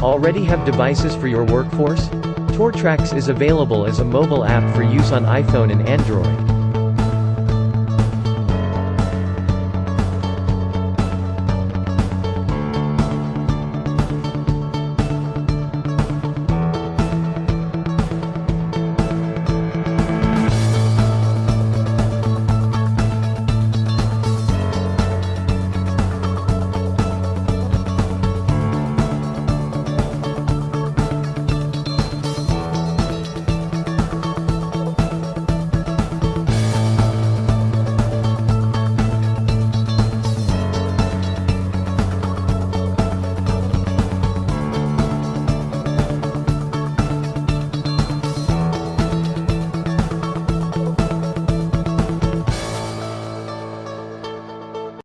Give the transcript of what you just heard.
Already have devices for your workforce? TorTrax is available as a mobile app for use on iPhone and Android.